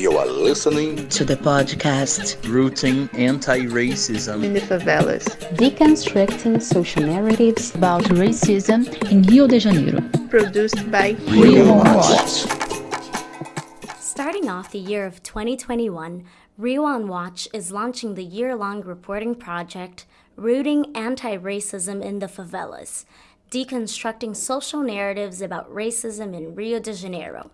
You are listening to the podcast Rooting Anti-Racism in the Favelas, deconstructing social narratives about racism in Rio de Janeiro. Produced by Rio Watch. Starting off the year of 2021, Rio on Watch is launching the year long reporting project Rooting Anti Racism in the Favelas, deconstructing social narratives about racism in Rio de Janeiro.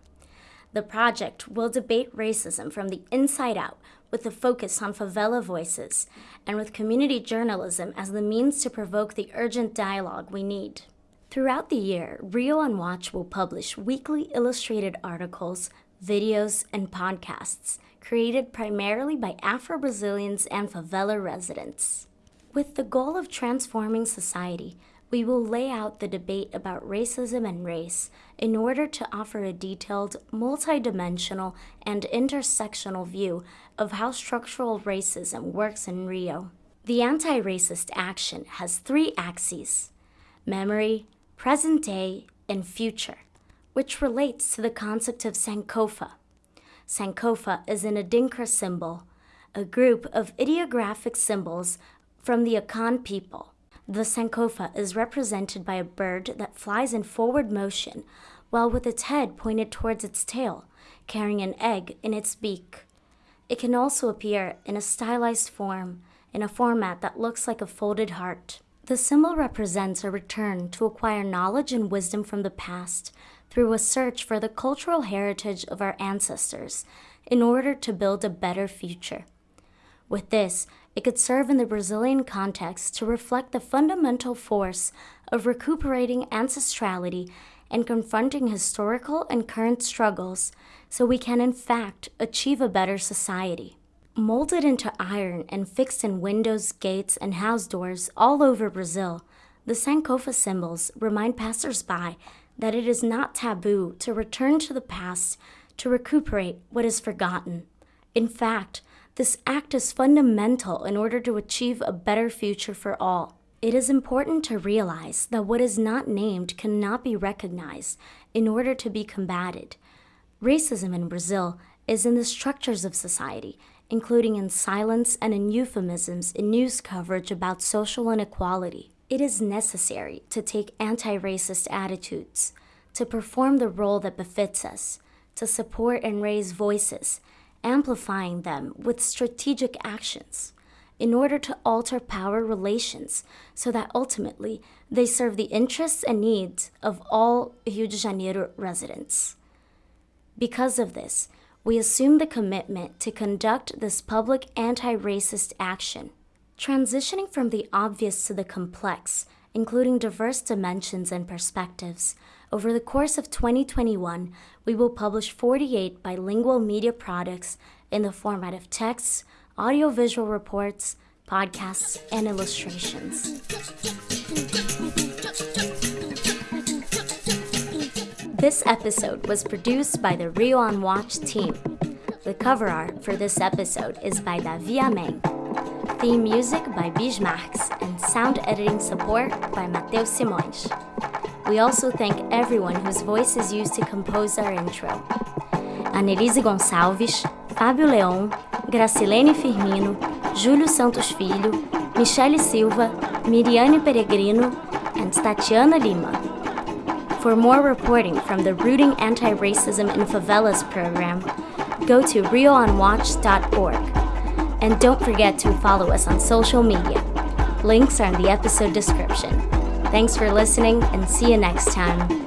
The project will debate racism from the inside out with a focus on favela voices and with community journalism as the means to provoke the urgent dialogue we need. Throughout the year, Rio on Watch will publish weekly illustrated articles, videos, and podcasts created primarily by Afro Brazilians and favela residents. With the goal of transforming society, we will lay out the debate about racism and race in order to offer a detailed, multidimensional, and intersectional view of how structural racism works in Rio. The anti racist action has three axes memory, present day, and future, which relates to the concept of Sankofa. Sankofa is an Adinkra symbol, a group of ideographic symbols from the Akan people. The Sankofa is represented by a bird that flies in forward motion, while with its head pointed towards its tail, carrying an egg in its beak. It can also appear in a stylized form, in a format that looks like a folded heart. The symbol represents a return to acquire knowledge and wisdom from the past through a search for the cultural heritage of our ancestors in order to build a better future. With this, it could serve in the Brazilian context to reflect the fundamental force of recuperating ancestrality and confronting historical and current struggles so we can, in fact, achieve a better society. Molded into iron and fixed in windows, gates, and house doors all over Brazil, the Sankofa symbols remind passersby that it is not taboo to return to the past to recuperate what is forgotten. In fact, this act is fundamental in order to achieve a better future for all. It is important to realize that what is not named cannot be recognized in order to be combated. Racism in Brazil is in the structures of society, including in silence and in euphemisms in news coverage about social inequality. It is necessary to take anti racist attitudes, to perform the role that befits us, to support and raise voices amplifying them with strategic actions in order to alter power relations so that ultimately they serve the interests and needs of all Rio de Janeiro residents. Because of this, we assume the commitment to conduct this public anti racist action. Transitioning from the obvious to the complex, including diverse dimensions and perspectives, over the course of 2021, we will publish 48 bilingual media products in the format of texts, audiovisual reports, podcasts, and illustrations. This episode was produced by the Rio on Watch team. The cover art for this episode is by Davi Meng. Theme music by Bismarcks and sound editing support by Mateus Simões. We also thank everyone whose voice is used to compose our intro. Anelise Gonçalves, Fábio Leon, Gracilene Firmino, Júlio Santos Filho, Michele Silva, Miriane Peregrino, and Tatiana Lima. For more reporting from the Rooting Anti-Racism in Favelas program, go to rioonwatch.org. And don't forget to follow us on social media. Links are in the episode description. Thanks for listening and see you next time.